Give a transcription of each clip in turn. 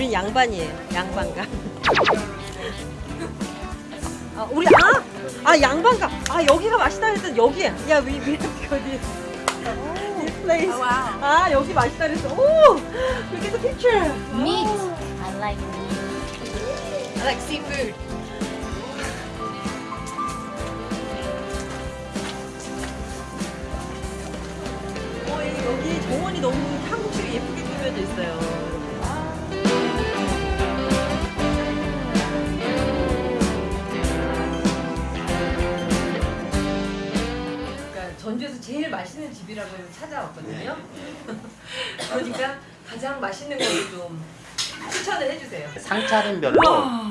우린 양반이에요. 양반가. 아, 우리 아! 아, 양반가. 아, 여기가 맛있다 그랬더니 여기야. 야, 위, 위, 어디. This place. Oh, wow. 아, 여기 맛있다 그랬어. 오! Look at the picture. Meat. 오. I like meat. I like seafood. 어, 여기 정원이 너무 한국식이 예쁘게 꾸며져 있어요. 전주에서 제일 맛있는 집이라고 해서 찾아왔거든요. 그러니까 가장 맛있는 거를 좀 추천을 해주세요. 상차림별로 와.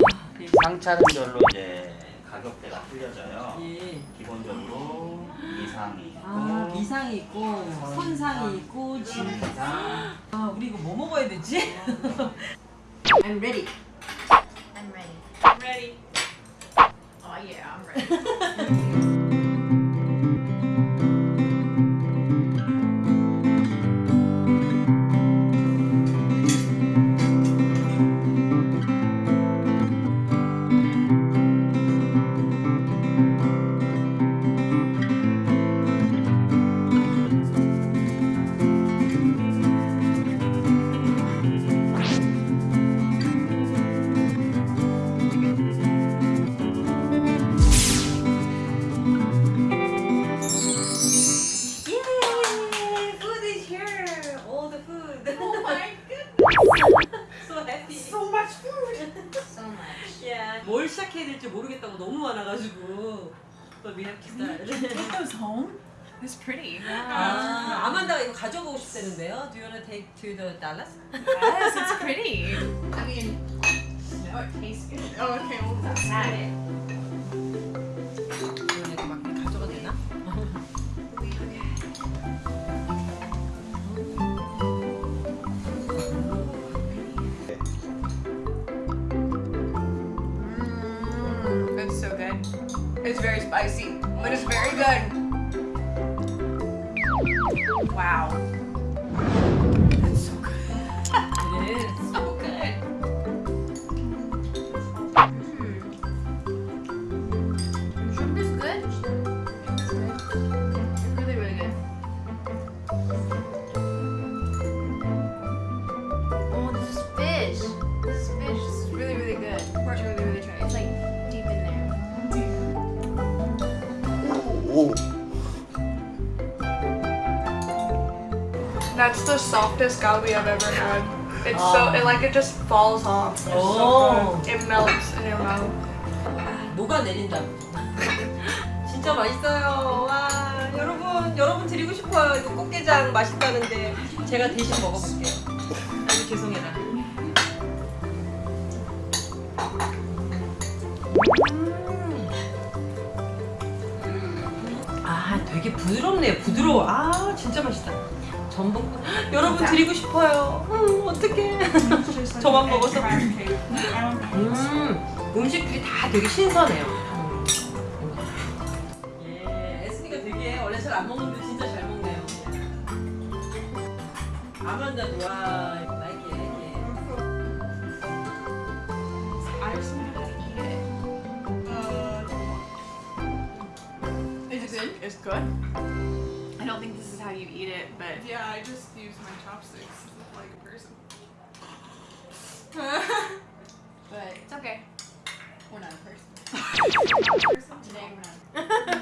상차림별로 이제 가격대가 틀려져요. 예. 기본적으로 미상이 있고 아, 미상이 있고, 손상이 있고, 진 진상, 아, 우리 이거 뭐 먹어야 되지? I'm ready. I'm ready. I'm ready. Oh yeah, I'm ready. 뭘 시작해야 될지 모르겠다고 너무 많아가지고. But we have to start. Take those home. It's pretty. 아, 아만다가 이거 가져가고 싶다는데요. Do you wanna take to the Dallas? Yes, it's pretty. I mean, no, it tastes good. Oh, okay. Well, that's it. It's very spicy, but it's very good. Wow. So good. It is. So good. Hmm. Is good. It's really, really good. Oh, this is fish. This is fish. Is really, really good. That's the softest galbi I've ever had. It's so it like it just falls off. It's Oh. so good. It melts in your mouth. 녹아 내린다. 진짜 맛있어요. 와, 여러분, 여러분 드리고 싶어요. 이거 꽃게장 맛있다는데 제가 대신 먹어볼게요. 아주 죄송해라. 되게 부드럽네요. 부드러워. 아, 진짜 맛있다. 전복. 여러분 드리고 싶어요. 음, 어떡해. 저만 먹어서. 음, 음식들이 다 되게 신선해요. 예, 에스니가 되게 원래 잘 안 먹는데 진짜 잘 먹네요. 아만다도 와, Is it good? It's good. I don't think this is how you eat it, but Yeah, I just use my chopsticks like a person. but it's okay. We're not a person. Today we're not.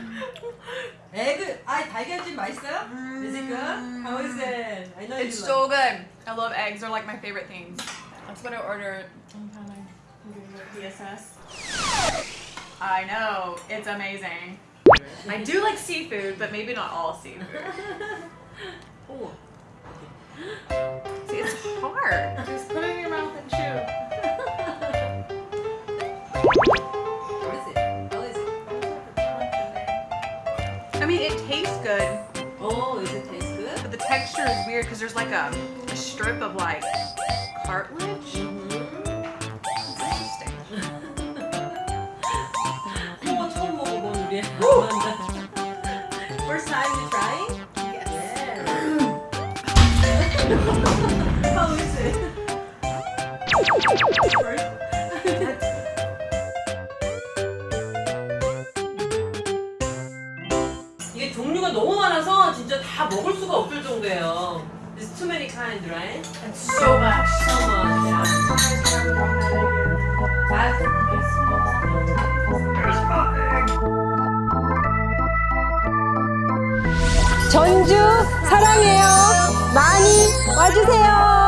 에그, 아 달걀찜 맛있어요? Is it good? How is it? I know you It's love so good. I love eggs. They're like my favorite things. That's what I ordered. I'm trying to do the PSS. I know. It's amazing. I do like seafood, but maybe not all seafood. See, it's hard. Just put it in your mouth and chew. what is it? How is it? I mean, it tastes good. Oh, does it taste good? But the texture is weird because there's like a, a, strip of like cartilage. Mm -hmm. Interesting. How is 이게 종류가 너무 많아서 진짜 다 먹을 수가 없을 정도예요. There's too many kinds, right? So much. So much. yeah. 전주 사랑해요. 많이 와주세요.